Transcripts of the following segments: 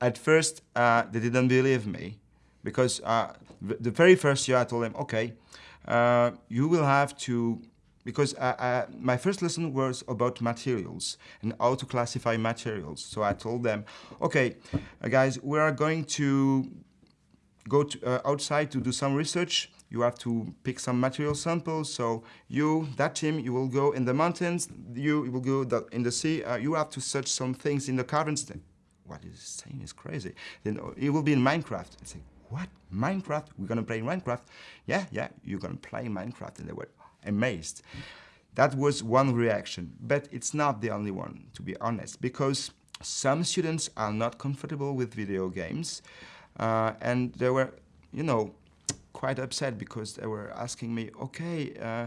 At first, uh, they didn't believe me because uh, the very first year I told them, okay, uh, you will have to, because I, I, my first lesson was about materials and how to classify materials. So I told them, okay, uh, guys, we are going to go to, uh, outside to do some research. You have to pick some material samples. So you, that team, you will go in the mountains. You, will go in the sea. Uh, you have to search some things in the caverns. What is saying is crazy. Then it will be in Minecraft. I say, what? Minecraft? We're gonna play Minecraft? Yeah, yeah, you're gonna play Minecraft. And they were amazed. That was one reaction, but it's not the only one, to be honest, because some students are not comfortable with video games. Uh, and they were, you know, quite upset because they were asking me, okay, uh,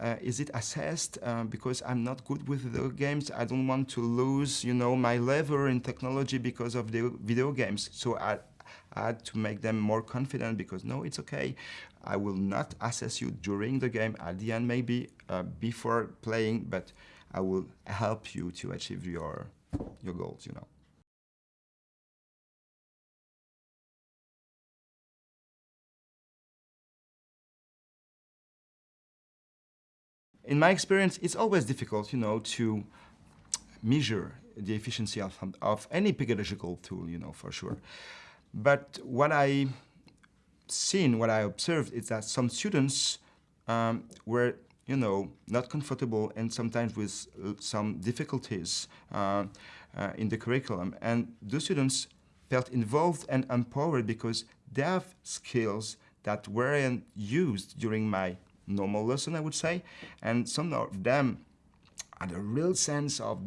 uh, is it assessed uh, because I'm not good with video games? I don't want to lose, you know, my level in technology because of the video games. So I, I had to make them more confident because no, it's okay. I will not assess you during the game, at the end maybe, uh, before playing, but I will help you to achieve your, your goals, you know. In my experience, it's always difficult, you know, to measure the efficiency of, of any pedagogical tool, you know, for sure. But what I seen, what I observed is that some students um, were, you know, not comfortable and sometimes with some difficulties uh, uh, in the curriculum. And those students felt involved and empowered because they have skills that weren't used during my normal lesson, I would say. And some of them had a real sense of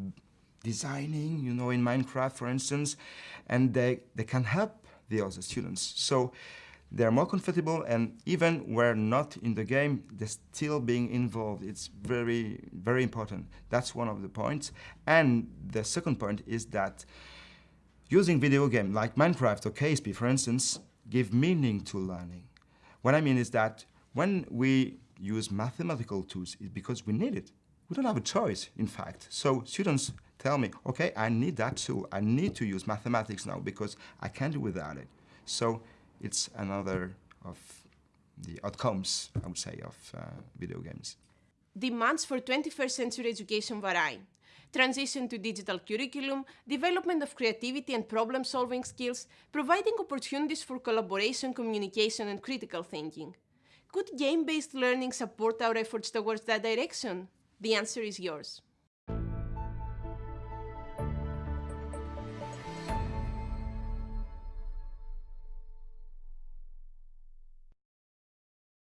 designing, you know, in Minecraft, for instance, and they, they can help the other students. So they're more comfortable and even where not in the game, they're still being involved. It's very, very important. That's one of the points. And the second point is that using video game like Minecraft or KSP, for instance, give meaning to learning. What I mean is that when we use mathematical tools is because we need it. We don't have a choice, in fact. So students tell me, okay, I need that tool. I need to use mathematics now because I can't do without it. So it's another of the outcomes, I would say, of uh, video games. Demands for 21st century education vary. Transition to digital curriculum, development of creativity and problem-solving skills, providing opportunities for collaboration, communication, and critical thinking. Could game-based learning support our efforts towards that direction? The answer is yours.